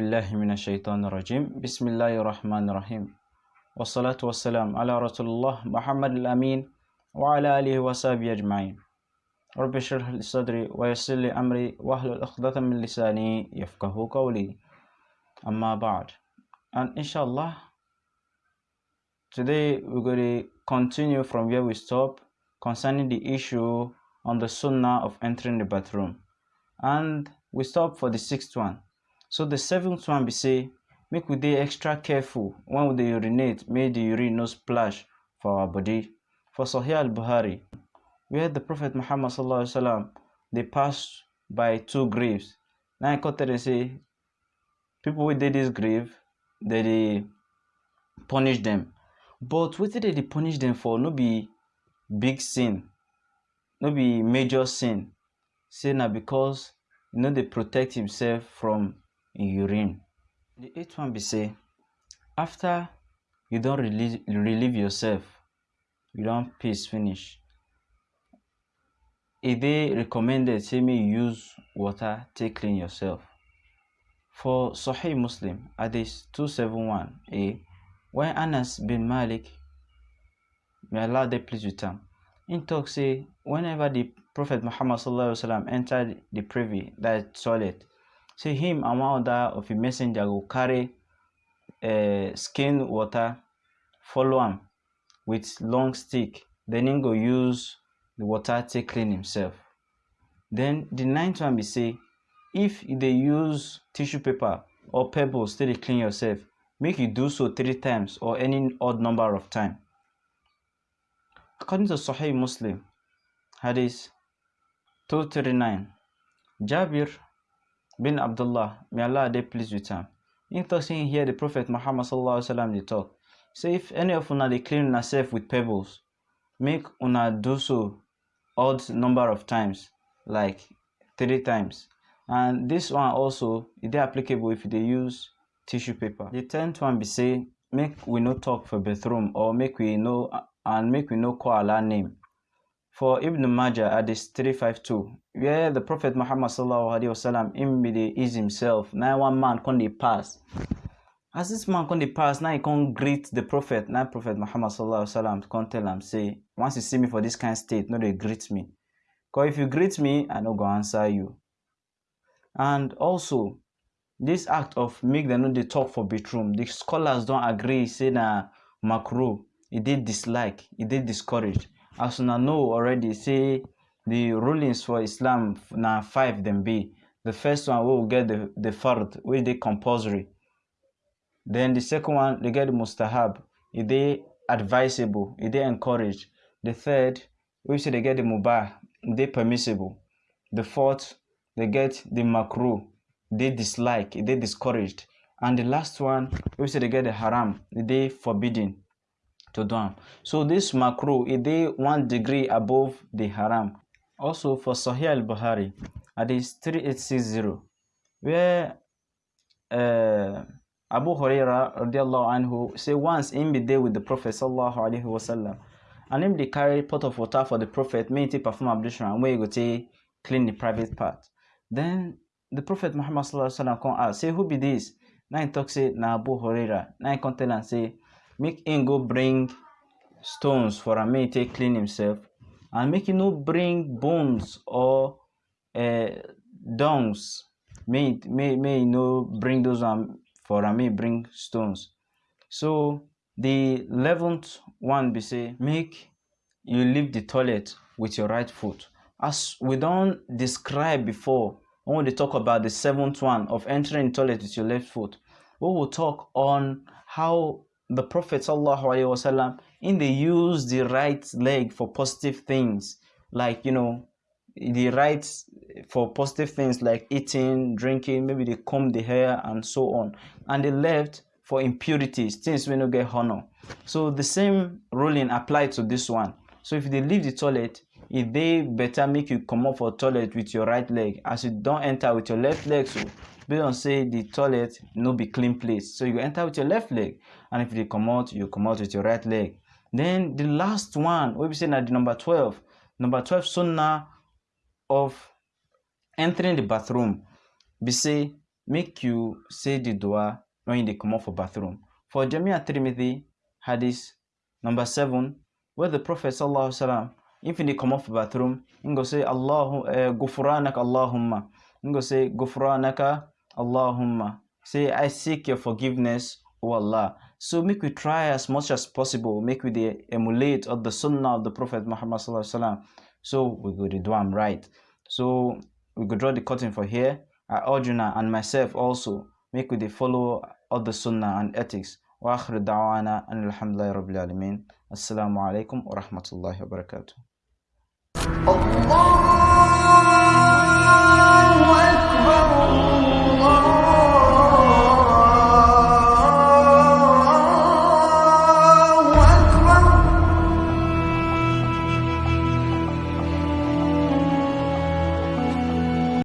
بالله من الشيطان الرجيم. بسم الله الرحمن الرحيم. والصلاة والسلام على رسول الله محمد الأمين وعلى آله وصحبه أجمعين. رب اشرح لي صدري ويسر لي أمري واحلل عقدة من لساني يفقه قولي. أما بعد and inshallah today we're going to continue from where we stop concerning the issue on the sunnah of entering the bathroom. And we stop for the sixth one. So the seventh one be say make we dey extra careful when we dey urinate make the urine no splash for our body. For sahih al-bukhari where the prophet muhammad sallallahu alaihi wasallam dey pass by two graves. Now I tell them say people wey dey this grave they, dey punish them but wetin dey they punish them for no be big sin no be major sin. Say na because you know they protect himself from urine. The eighth one be say after you don relieve relieve yourself you don piss finish e dey recommended say you use water take clean yourself. For sahih muslim hadith 271a when anas bin malik may allah dey pleased with am him talk say whenever the prophet muhammad sallallahu alaihi wasallam enter the privy that toilet say him and one other of him messenger will carry uh, skin water follow am with long stick. Then him go use the water take clean himself. Then the ninth one be say if they use tissue paper or pebbles to clean yourself make you do so three times or any odd number of time. According to sahih muslim hadith 239 jabir bin abdullah. May allah dey pleased with him. Talk say him hear the prophet muhammad sallallahu alaihi wasallam dey talk. Say if any of una dey clean with pebbles make una do so odd number of times like three times. And this one also dey applicable if they use tissue paper. The tenth one be say make we no talk for bathroom or make we no and make we no call allah name for ibn majah hadith 352 where the prophet muhammad sallallahu alaihi wasallam him ease himself Now one man dey pass. As this man dey pass now he come greet the prophet. Now prophet muhammad sallallahu alaihi wasallam come tell am say once you see me for this kind of state no dey greet me. Cause if you greet me i no go answer you and also this act of make dem no dey talk for bathroom the scholars don't agree say na makruh. He did dislike he did discouraged as una know already say the rulings for islam na five dem be. The first one we get the the fard wey dey compulsory. Then the second one they get the mustahab. E advisable e dey encouraged. The third wey say they get the mubah dey permissible. The fourth they get the makruh. Dey dislike dey discouraged. And the last one wey say they get the haram dey forbidden to do so this makruh is dey one degree above the haram. Also for sahih al-bukhari hadith 3860 where uh, abu huraira radiallahu anhu say once him be there with the prophet sallallahu alaihi wasallam and him dey carry pot of water for the prophet him take perform ablution and wey he go take clean the private part. Then the prophet muhammad sallallahu alaihi wasallam come ask say who be this? Na him talk say na abu huraira. Na him come tell am say make him go bring stones for make he take clean himself and make he no bring bones or uh, dungs make may may no bring those one for am make bring stones. So the eleventh one be say make you leave the toilet with your right foot. As we don describe before when we talk about the seventh one of entering toilet with your left foot we will talk on how the prophet wasallam in they use the right leg for positive things like you know the right for positive things like eating drinking maybe they comb the hair and so on. And the left for impurities things wey no get honor. So the same ruling apply to this one. So if they leave the toilet e dey better make you come comot for toilet with your right leg. As you don enter with your left leg so based on say the toilet no be clean place. So you enter with your left leg and if you dey comot you comot with your right leg. Then the last one wey be say na the number twelve. Number twelve sunnah of entering the bathroom. Be say make you say the dua when they come off for bathroom. For Jamia Tirmidhi, hadith number 7, where the Prophet sallallahu if they come off the bathroom, he go say Allahu uh, Gufranak Allahumma. He go say Gufranaka Allahumma. Say I seek your forgiveness, O Allah. So make we try as much as possible, make we the emulate of the sunnah of the Prophet Muhammad sallallahu So we go to do am right. So we go draw the curtain for here. I urge you now and myself also make we the follow of the sunnah and ethics. وآخر دعوانا أن الحمد لله رب العالمين السلام عليكم ورحمة الله وبركاته Allah